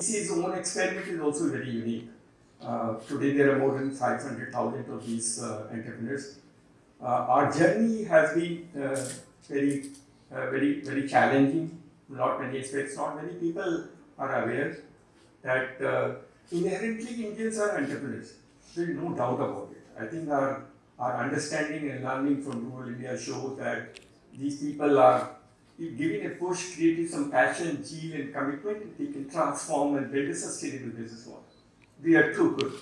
ICC's own experiment is also very unique. Uh, today there are more than 500,000 of these uh, entrepreneurs. Uh, our journey has been uh, very, uh, very, very challenging. Not many aspects, not many people are aware that uh, inherently Indians are entrepreneurs. There is no doubt about it. I think our, our understanding and learning from rural India shows that these people are if given a push, creating some passion, zeal, and commitment, they can transform and build a sustainable business model. We are too good.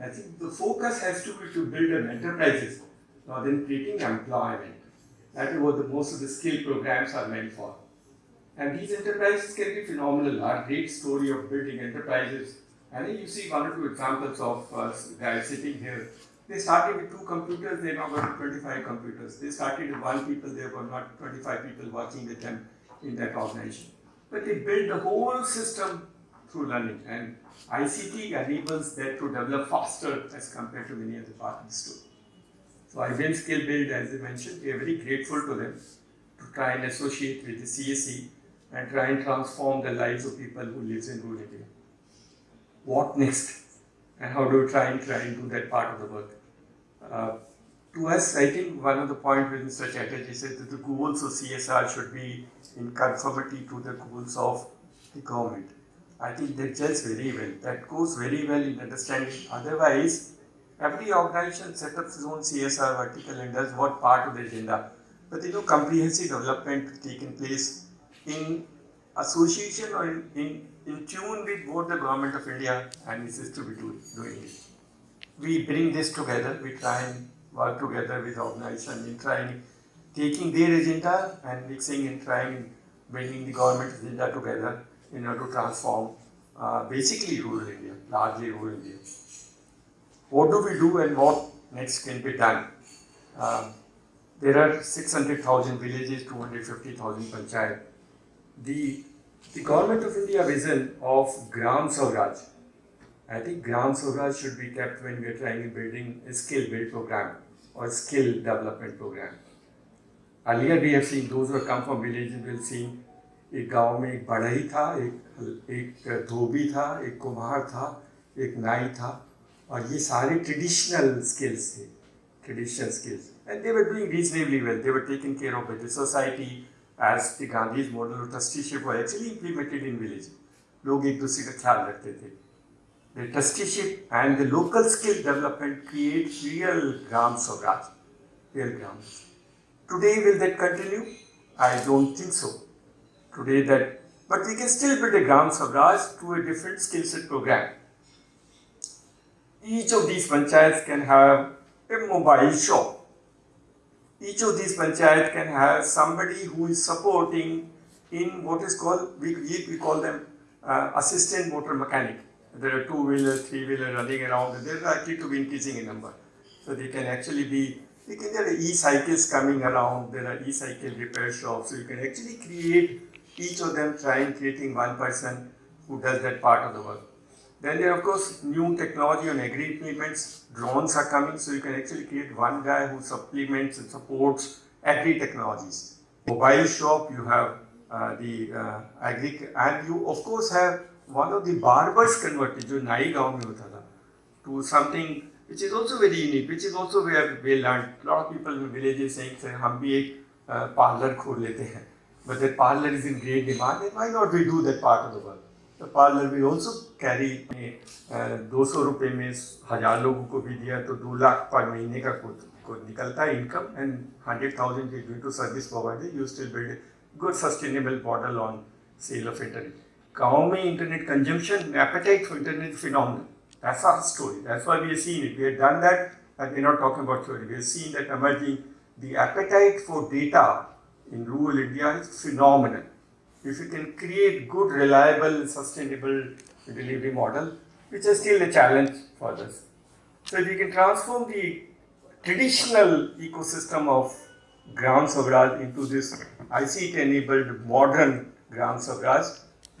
I think the focus has to be to build an enterprises rather than creating employment. That is what the, most of the skill programs are meant for. And these enterprises can be phenomenal. Our great story of building enterprises. I think you see one or two examples of uh, guys sitting here they started with two computers, they now got 25 computers. They started with one people, there were not 25 people working with them in that organization. But they built the whole system through learning and ICT enables that to develop faster as compared to many other parts too. So IBM Skill Build, as I mentioned, we are very grateful to them to try and associate with the CSC and try and transform the lives of people who live in rural India. What next? And how do we try and try and do that part of the work? Uh, to us, I think one of the points with Mr. Chatterjee said that the goals of CSR should be in conformity to the goals of the government. I think that gels very well. That goes very well in understanding. Otherwise, every organization sets up its own CSR vertical and does what part of the agenda. But you know, comprehensive development taking place in association or in, in, in tune with both the government of India and its doing. doing it we bring this together, we try and work together with organizations in trying taking their agenda and mixing and trying bringing the government agenda together in order to transform uh, basically rural India, largely rural India. What do we do and what next can be done? Uh, there are 600,000 villages, 250,000 panchayat. The, the government of India vision of Gram Swaraj, I think Gram Swaraj should be kept when we are trying building a skill build program or skill development program. Earlier we have seen those who have come from villages will see एक गाँव में एक बढ़ई था एक एक धोबी था एक कुम्हार था एक नाई था और ये सारे ट्रेडिशनल स्किल्स थे traditional skills and they were doing reasonably well they were taking care of the society as the Gandhi's model of trusteeship actually implemented in village लोग एक दूसरे का ख्याल रखते थे the trusteeship and the local skill development create real Gram Swaraj, real grams. Today will that continue? I don't think so. Today that, but we can still build a Gram Swaraj to a different skill set program. Each of these panchayats can have a mobile shop. Each of these panchayat can have somebody who is supporting in what is called, we, we call them uh, assistant motor mechanic there are two-wheelers, three-wheelers running around, they're likely to be increasing in number. So they can actually be, you can, there are e-cycles coming around, there are e-cycle repair shops, so you can actually create each of them trying creating one person who does that part of the work. Then there are of course new technology on agri implements, drones are coming, so you can actually create one guy who supplements and supports agri technologies. Mobile shop, you have uh, the uh, agri, and you of course have one of the barbers converted, जो नाई गाँव में होता था, to something which is also very unique, which is also where we learned. A lot of people in villages saying, "Sir, हम भी एक parlor खोल लेते हैं." But that parlor is in great demand, and why not we do that part of the work? The parlor will also carry दो सौ रुपये में हज़ार लोगों को भी दिया तो दो लाख पर महीने का को निकलता है income and hundred thousand is to service provider you still build good sustainable model on sale of internet. Kaumi internet consumption, appetite for internet is phenomenal. That's our story. That's why we have seen it. We have done that, and we're not talking about theory. We have seen that emerging. The appetite for data in rural India is phenomenal. If you can create good, reliable, sustainable delivery model, which is still a challenge for us. So if you can transform the traditional ecosystem of Gram Swaraj into this ICT-enabled modern Gram Swaraj,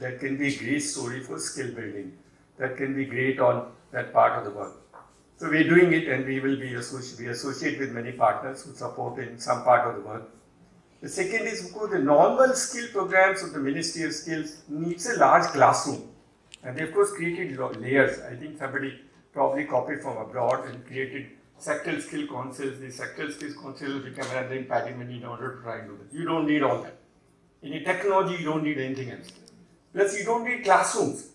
that can be a great story for skill building. That can be great on that part of the work. So we're doing it and we will be associate, we associate with many partners who support in some part of the work. The second is, of course, the normal skill programs of the Ministry of Skills needs a large classroom. And they of course created layers. I think somebody probably copied from abroad and created sectoral skill councils. These sectoral skills councils become and then pattern in order to try and do that. You don't need all that. In technology, you don't need anything else. Plus, you don't need classrooms.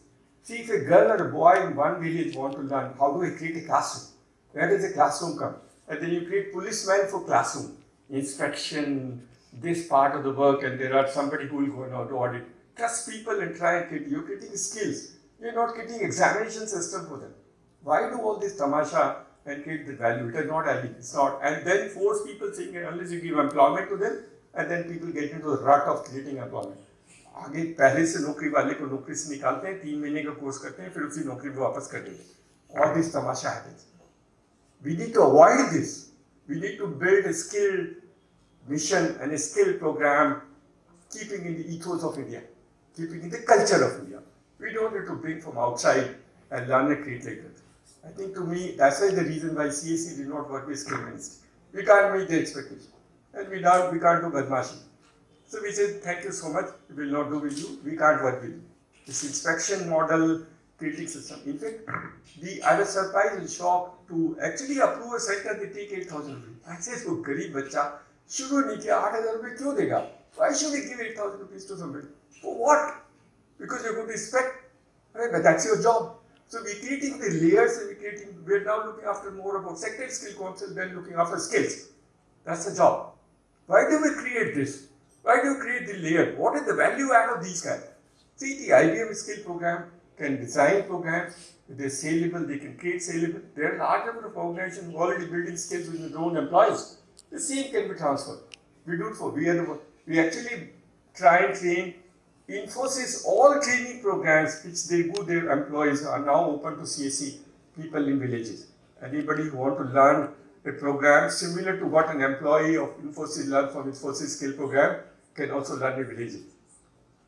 See, if a girl or a boy in one village want to learn, how do I create a classroom? Where does a classroom come? And then you create policemen for classroom, inspection, this part of the work, and there are somebody who will go and audit. Trust people and try and create. You're creating skills. You're not creating examination system for them. Why do all this tamasha and create the value? It is not value. It's not. And then force people saying unless you give employment to them, and then people get into the rut of creating employment. आगे पहले से नौकरी वाले को नौकरी से निकालते हैं, तीन महीने का कोर्स करते हैं, फिर उसी नौकरी में वापस कर देते और दिस तमाशा है this we need to avoid this we need to build skill mission and skill programme keeping in the ethos of India keeping in the culture of India we don't need to bring from outside and learn create like that I think to me that's why's the reason why CSC did not work with skill ministry we can't meet the expectation and we don't we can't do बदमाशी so we said, thank you so much, we will not do with you, we can't work with you. This inspection model critic system. In fact, the, I was surprised and shocked to actually approve a center, they take 8,000 rupees. I said, so गरीब बच्चा शुरू नहीं किया आठ हजार रुपये क्यों देगा? Why should he give 8,000 rupees to somebody? For what? Because you're going to inspect, right? But that's your job. So we're creating the layers and we're creating, we're now looking after more about sector skill council than looking after skills. That's the job. Why do we create this? Why do you create the layer? What is the value add of these guys? See, the IBM skill program can design programs. They're saleable, they can create saleable. There are large number of organizations already building skills with their own employees. The same can be transferred. We do it for, we are the, we actually try and train Infosys, all training programs which they do their employees are now open to CSC people in villages. Anybody who want to learn a program similar to what an employee of Infosys learned from Infosys skill program, can also run in villages.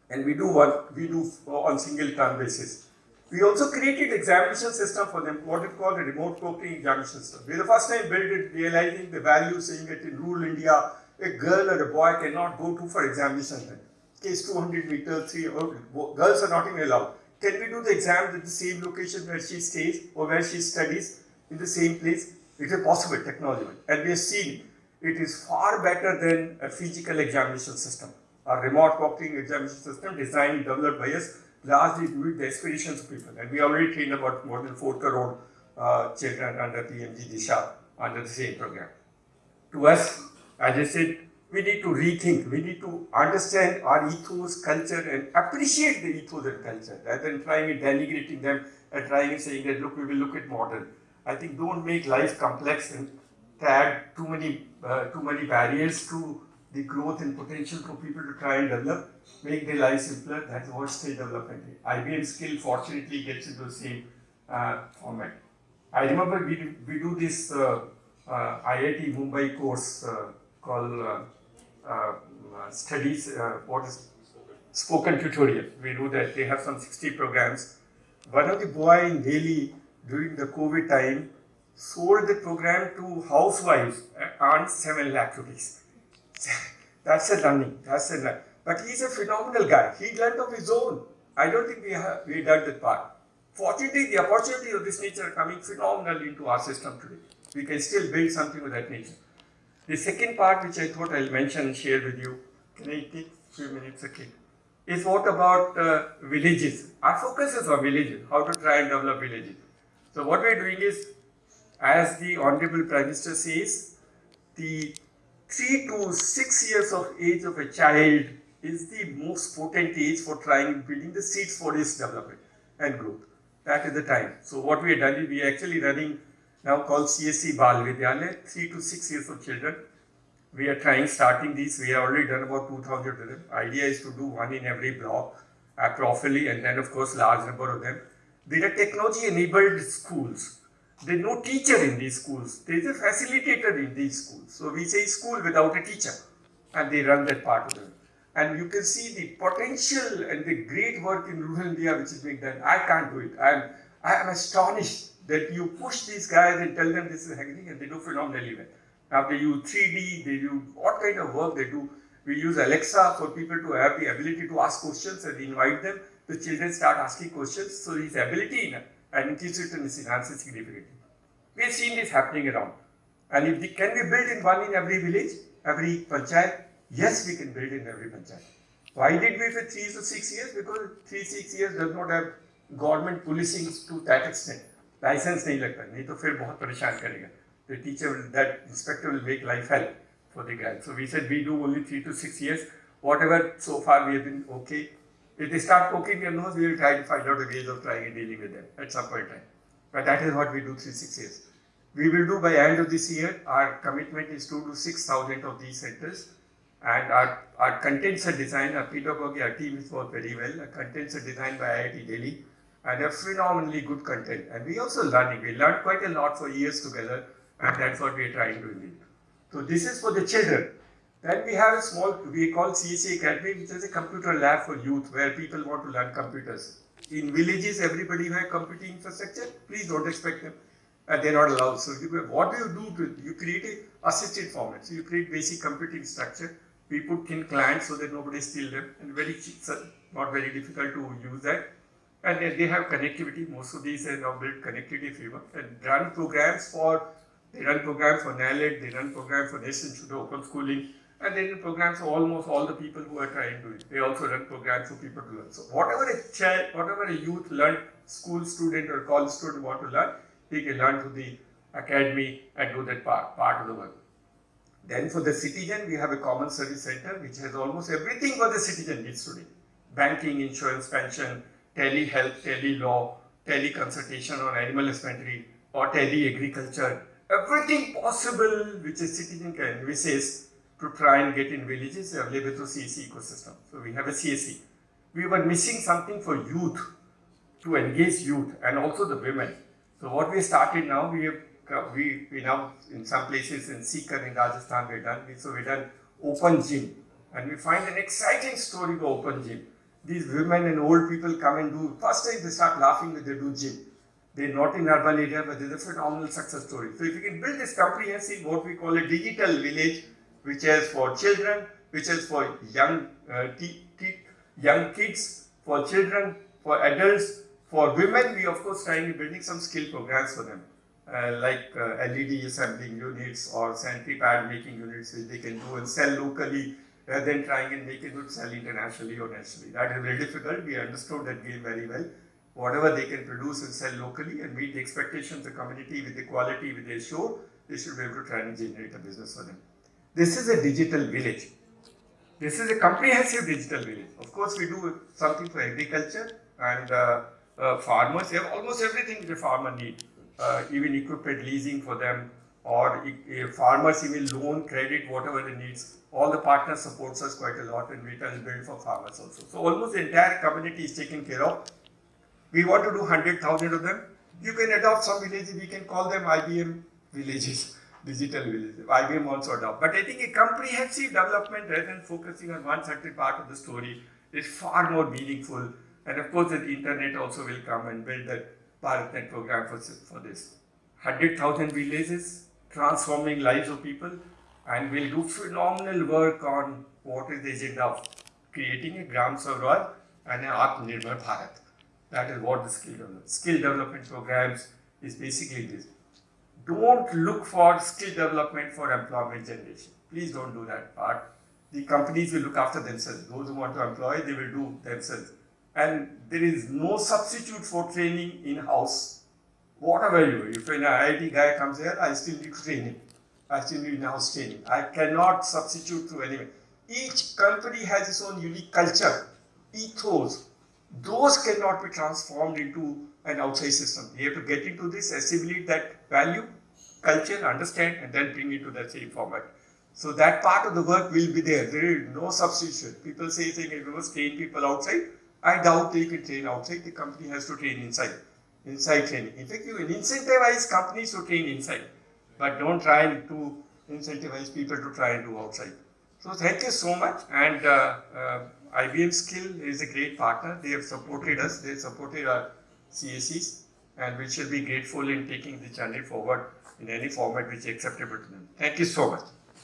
And we do what we do on single term basis. We also created examination system for them, what is called a remote proctoring examination system. We the first time built it, realizing the value, saying that in rural India, a girl or a boy cannot go to for examination. Case 200 meters, three, oh, girls are not even allowed. Can we do the exam at the same location where she stays or where she studies in the same place? It is possible technology. And we have seen it is far better than a physical examination system. A remote proctoring examination system designed and developed by us largely to the aspirations of people. And we already trained about more than 4 crore uh, children under PMG Disha under the same program. To us, as I said, we need to rethink, we need to understand our ethos, culture and appreciate the ethos and culture rather than trying and denigrating them and trying and saying that look, we will look at modern. I think don't make life complex and add too many, uh, too many barriers to the growth and potential for people to try and develop, make their life simpler. That's what skill development is. IBM skill fortunately gets into the same uh, format. I remember we do, we do this uh, uh IIT Mumbai course uh, called uh, studies, what is spoken tutorial. We do that. They have some 60 programs. One of the boy in Delhi during the COVID time sold the program to housewives and 7 lakh rupees. That's a learning. That's a learning. But he's a phenomenal guy. He learned of his own. I don't think we have we done that part. Fortunately, the opportunities of this nature coming phenomenally into our system today. We can still build something of that nature. The second part, which I thought I'll mention and share with you, can I take a few minutes again, is what about uh, villages. Our focus is on villages, how to try and develop villages. So what we're doing is as the Honorable Prime Minister says, the 3 to 6 years of age of a child is the most potent age for trying building the seeds for his development and growth. That is the time. So what we are doing, we are actually running now called CSC Bal Vidyalaya, 3 to 6 years of children. We are trying starting these, we have already done about 2000 of them. Idea is to do one in every block, properly and then of course large number of them. There are technology enabled schools there's no teacher in these schools. There is a facilitator in these schools. So we say school without a teacher and they run that part of them. And you can see the potential and the great work in rural India which is being done. I can't do it. I'm, I am astonished that you push these guys and tell them this is happening and they do phenomenally well. Now they use 3D, they do what kind of work they do. We use Alexa for people to have the ability to ask questions and invite them. the children start asking questions, so his ability in and inquisitiveness enhances significantly. We have seen this happening around. And if the, can we build in one in every village, every panchayat? Yes, we can build in every panchayat. Why did we for three to six years? Because three, six years does not have government policing to that extent. License नहीं लगता नहीं तो फिर बहुत परेशान करेगा the teacher will, that inspector will make life hell for the guy. So we said we do only three to six years. Whatever so far we have been okay. If they start poking their nose, we will try to find out ways of trying and dealing with them at some point in time. But that is what we do three, six years. We will do by end of this year, our commitment is to do 6,000 of these centers. And our, our contents are designed, our pedagogy, our team is worked very well. Our contents are designed by IIT Delhi and they're phenomenally good content. And we also learning. We learned quite a lot for years together and that's what we are trying to do. So this is for the children. Then we have a small, we call CSC Academy, which is a computer lab for youth where people want to learn computers. In villages, everybody who has computing infrastructure, please don't expect them. And they're not allowed. So you, what do you do? To, you create a assisted format. So you create basic computing structure. We put thin clients so that nobody steals them. And very cheap, not very difficult to use that. And they have connectivity. Most of these are now built connectivity framework and run programs for they run programs for NIELIT, they run programs for Institute of Open Schooling, and they run programs for almost all the people who are trying to. Do it. They also run programs for people to learn. So whatever a child, whatever a youth learn, school student or college student want to learn, he can learn through the academy and do that part, part of the work. Then for the citizen, we have a common service center which has almost everything what the citizen needs today. Banking, insurance, pension, tele-health, tele-law, tele-consultation on animal husbandry, or tele-agriculture, everything possible which a citizen can wishes to try and get in villages available through CSC ecosystem. So we have a CSC. We were missing something for youth, to engage youth and also the women. So what we started now, we have uh, we, we now in some places in Sikar in Rajasthan we're done, so we have done open gym and we find an exciting story of open gym. These women and old people come and do, first time they start laughing when they do gym. They're not in urban area, but there's a phenomenal success story. So if you can build this comprehensive, what we call a digital village, which is for children, which is for young, uh, young kids, for children, for adults, for women, we of course trying building some skill programs for them, uh, like uh, LED assembling units or sanitary pad making units which they can do and sell locally rather than trying and make it sell internationally or nationally. That is very difficult. We understood that game very well whatever they can produce and sell locally and meet the expectations of the community with the quality with they show, they should be able to try and generate a business for them. This is a digital village. This is a comprehensive digital village. Of course, we do something for agriculture and uh, uh, farmers. have almost everything the farmer need, uh, even equipment leasing for them or farmers even loan, credit, whatever they needs. All the partners supports us quite a lot and we try to build for farmers also. So almost the entire community is taken care of we want to do 100,000 of them. You can adopt some villages, we can call them IBM villages, digital villages. IBM also adopt. But I think a comprehensive development rather than focusing on one certain part of the story is far more meaningful. And of course, the internet also will come and build the BharatNet program for, for this. 100,000 villages, transforming lives of people, and we'll do phenomenal work on what is the agenda of creating a Gram Swaraj and an Atmanirbhar Bharat. That is what the skill development. Skill development programs is basically this. Don't look for skill development for employment generation. Please don't do that part. The companies will look after themselves. Those who want to employ, they will do themselves. And there is no substitute for training in-house. Whatever you, if an IIT guy comes here, I still need training. I still need in-house training. I cannot substitute to anyone. Each company has its own unique culture, ethos, those cannot be transformed into an outside system. You have to get into this, assimilate that value, culture, understand, and then bring it to that same format. So that part of the work will be there. There is no substitution. People say, saying, you must train people outside, I doubt they can train outside. The company has to train inside. Inside training. In fact, you incentivize companies to train inside, but don't try to incentivize people to try and do outside. So thank you so much. And uh, uh, IBM Skill is a great partner. They have supported us. They supported our CSCs and we shall be grateful in taking the channel forward in any format which is acceptable to them. Thank you so much.